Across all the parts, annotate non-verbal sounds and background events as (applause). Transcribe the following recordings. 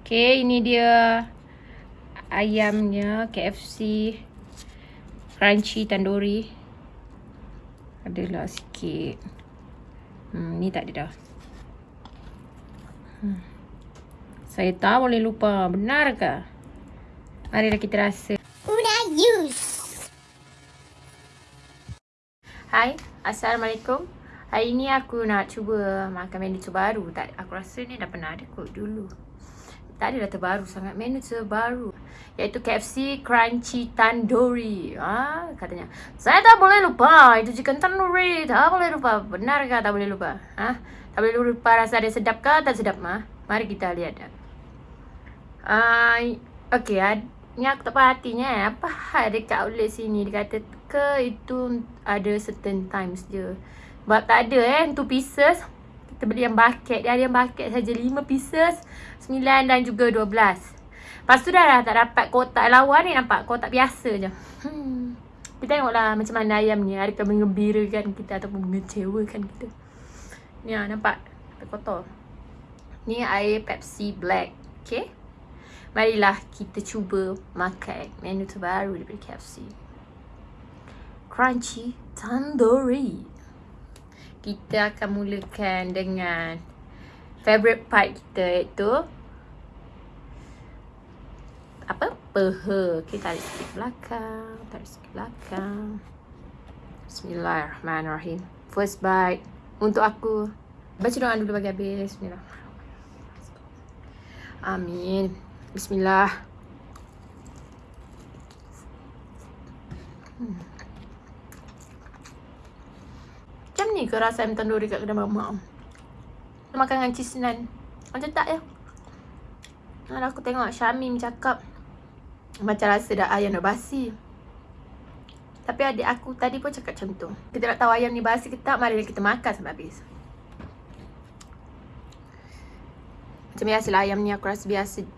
Okay, ini dia ayamnya KFC crunchy tandoori. Adalah sikit. Hmm, ni tak ada dah. Hmm. Saya tak boleh lupa. Benar ke? Marilah kita rasa. Una use. Hai, Assalamualaikum. Hari ni aku nak cuba makan menu terbaru. Tak, aku rasa ni dah pernah ada kot dulu. Tak ada dah terbaru sangat. Menu terbaru. Iaitu KFC Crunchy Tandoori. Ha, katanya. Saya tak boleh lupa. Itu chicken tandoori. Tak boleh lupa. Benar ke tak boleh lupa? Ha? Tak boleh lupa rasa dia sedap ke tak sedap? Ha? Mari kita lihat. Uh, okay, ni aku tak perhatinya eh. Apa hal dekat outlet sini dia kata ke itu ada certain times je. Sebab tak ada eh, 2 pieces. Kita beli yang bucket. Dia ada yang bucket saja 5 pieces, 9 dan juga 12. Lepas tu dah lah tak dapat kotak lawan ni nampak kotak biasa je. Hmm. Kita tengoklah macam mana ayam ni. Adakah mengembirakan kita ataupun mengecewakan kita. Ni lah nampak. Kotor. Ni air Pepsi Black. Okay. Marilah kita cuba makan menu terbaru daripada KFC. Crunchy Tandoori. Kita akan mulakan dengan favorite part kita iaitu apa? Peha. Okay, tarik sikit belakang. Tarik sikit belakang. Bismillahirrahmanirrahim. First bite. Untuk aku. Baca doa dulu bagi habis. Bismillah. Amin. Bismillah. Hmm. Macam ni ke rasa ayam tandoori kat kedai mamak? Makan dengan cheese naan. Macam tak ya? Kalau aku tengok Syamim cakap macam rasa dah ayam dah basi. Tapi adik aku tadi pun cakap macam tu. Kita nak tahu ayam ni basi ke tak, mari kita makan sampai habis. Macam biasalah ayam ni aku rasa biasa.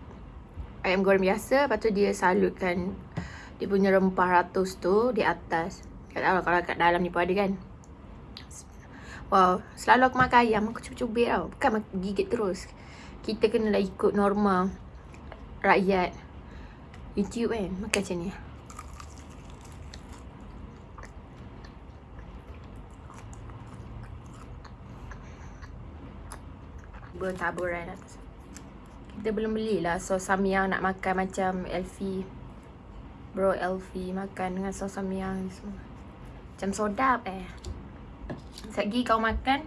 Ayam goreng biasa. Lepas tu dia salutkan dia punya rempah ratus tu di atas. Tak tahu kalau kat dalam ni pun ada kan. Wow, selalu aku makan ayam, aku cubit-cubit tau. Bukan gigit terus. Kita kena lah ikut norma rakyat. YouTube kan Makan macam ni. Bertaburan atas Kita belum belilah sos samyang nak makan macam Elfie Bro Elfie makan dengan sos samyang semua. Macam sodap eh Lagi kau makan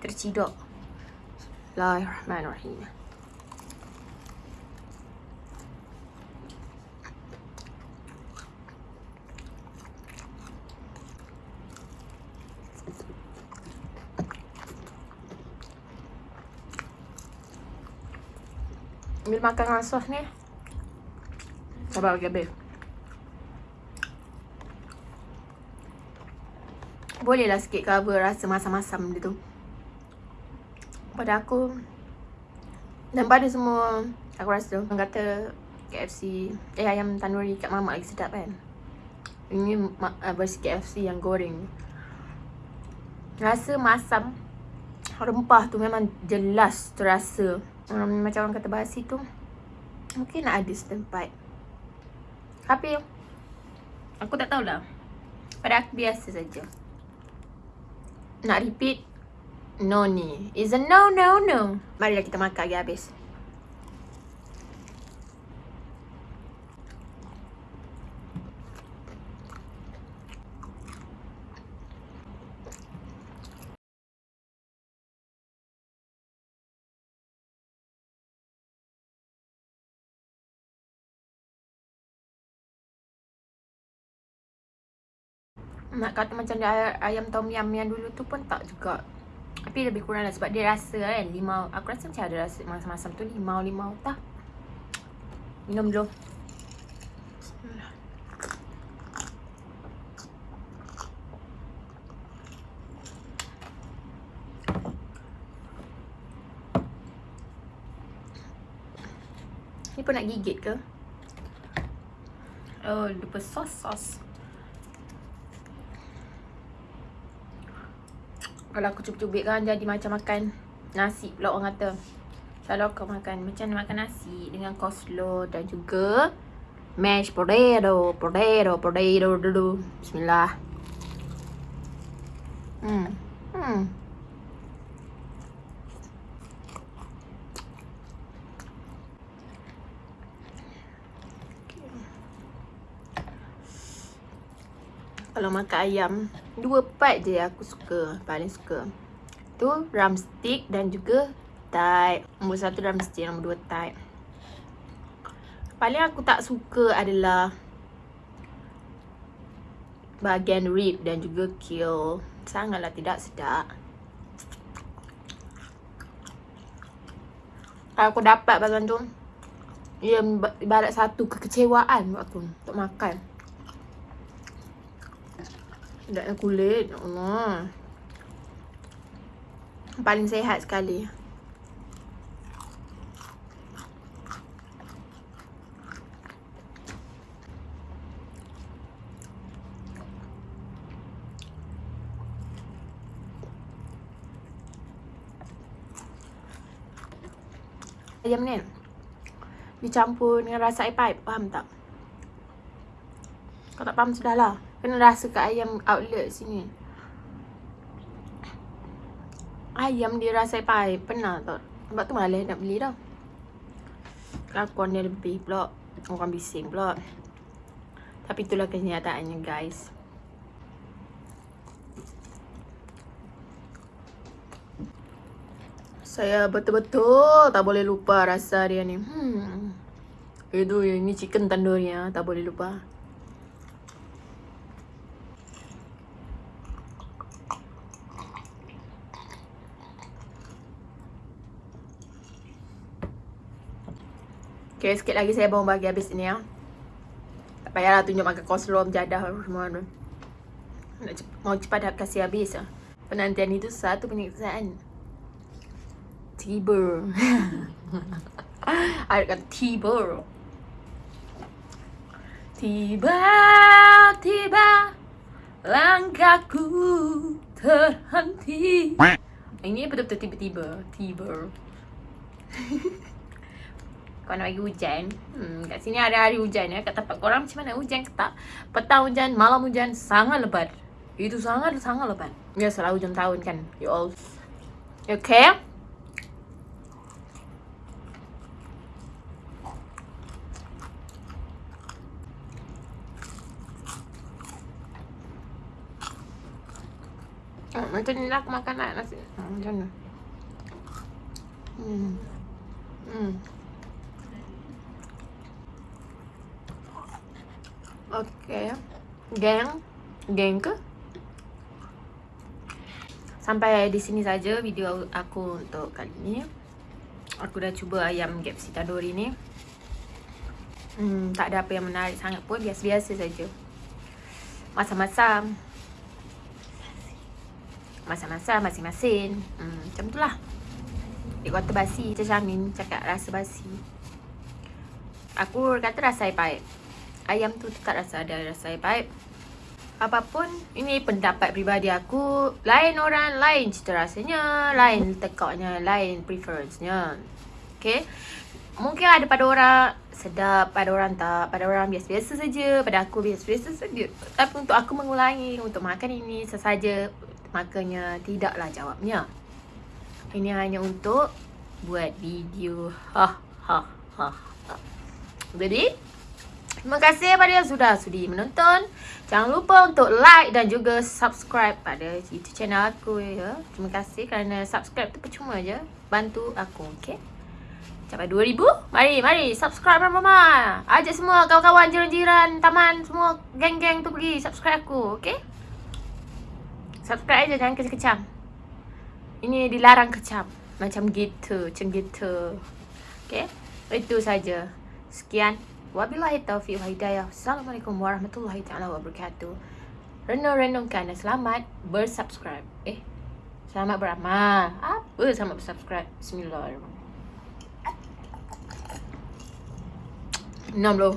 Terciduk. Bismillahirrahmanirrahim. Ambil makan dengan sos ni. Sabar lagi habis Boleh lah sikit cover rasa masam-masam dia tu. Pada aku Dan pada semua Aku rasa Orang kata KFC Eh ayam tandoori kat mamak lagi sedap kan? Ini uh, versi KFC yang goreng. Rasa masam Rempah tu memang jelas terasa. Um, macam orang kata basi tu mungkin nak ada setempat. Tapi aku tak tahulah. Pada aku biasa saja nak repeat? No ni. Is a no no no. Marilah kita makan lagi habis Nak kata macam dia ayam tom yum yang dulu tu pun tak juga. Tapi lebih kurang lah sebab dia rasa kan Limau, aku rasa macam ada rasa masam-masam tu Limau-limau tak Minum dulu. Ni pun nak gigit ke? Oh, lupa sos-sos Kalau aku cubit-cubit kan jadi macam makan nasi pula orang kata Kalau kau makan macam makan nasi dengan coleslaw dan juga mashed potato, potato, potato, dulu. Bismillah. Hmm. Hmm. Kalau makan ayam Dua part je aku suka Paling suka. Tu drumstick dan juga type. Nombor satu drumstick, nombor dua type. Paling aku tak suka adalah Bahagian rib dan juga kill. Sangatlah tidak sedap. Kalau aku dapat bahagian tu Ia ibarat satu kekecewaan aku Untuk makan Sedapnya kulit Allah. Paling sehat sekali. Ayam ni dicampur dengan rasa air pipe faham tak? Kau tak faham sudahlah kena rasa kat ayam outlet sini. Ayam dia rasa pipe pernah tak? Sebab tu malas nak beli dah kelakon dia lebih pula. Orang bising pula. Tapi itulah kenyataannya guys. Saya betul-betul tak boleh lupa rasa dia ni. Hmm. Itu ini chicken tandoori ya, tak boleh lupa. Okay, sikit lagi saya bawa bagi habis ni ya. Tak payahlah tunjuk makan coleslaw menjadah semua tu. Mau cepat dah kasih habis ya. Penantian itu satu penyiksaan. Tiba. (laughs) Ada kata tiba. Tiba-tiba Langkahku terhenti. Ini betul-betul tiba-tiba. Tiba (laughs) Kau nak bagi hujan hmm, Kat sini ada hari hujan ya Kat tempat korang macam mana hujan ke tak Petang hujan, malam hujan Sangat lebat Itu sangat-sangat lebat selalu hujan tahun kan You all Okay Oh, macam ni lah aku makan nak nasi. Ha, macam mana? Hmm. Hmm. Okay. Geng. Geng ke? Sampai di sini saja video aku untuk kali ni. Aku dah cuba ayam gapsi tandoori ni. Hmm, tak ada apa yang menarik sangat pun. Biasa-biasa saja. Masam-masam masa-masa masing-masing hmm, Macam tu lah Dia kata basi Macam Syamin cakap rasa basi Aku kata rasa air paip Ayam tu tak rasa ada rasa air paip Apapun Ini pendapat peribadi aku Lain orang Lain cita rasanya Lain tekaknya Lain preference-nya Okay Mungkin ada pada orang sedap, pada orang tak, pada orang biasa-biasa saja, pada aku biasa-biasa saja. Tapi untuk aku mengulangi untuk makan ini sesaja Makanya tidaklah jawabnya. Ini hanya untuk buat video. Ha ha ha. ha. Jadi, terima kasih kepada yang sudah sudi menonton. Jangan lupa untuk like dan juga subscribe pada YouTube channel aku ya. Terima kasih kerana subscribe tu percuma je. Bantu aku, okey? Capai 2000. Mari, mari subscribe mama. Ajak semua kawan-kawan jiran-jiran, taman semua geng-geng tu pergi subscribe aku, okey? Subscribe aja jangan kecam-kecam. Ini dilarang kecam. Macam gitu, macam gitu. Okay? Itu saja. Sekian. Wabillahi taufiq wa hidayah. Assalamualaikum warahmatullahi taala wabarakatuh. Renung-renungkan selamat bersubscribe. Eh, selamat beramal. Apa selamat bersubscribe? Bismillahirrahmanirrahim. Loh.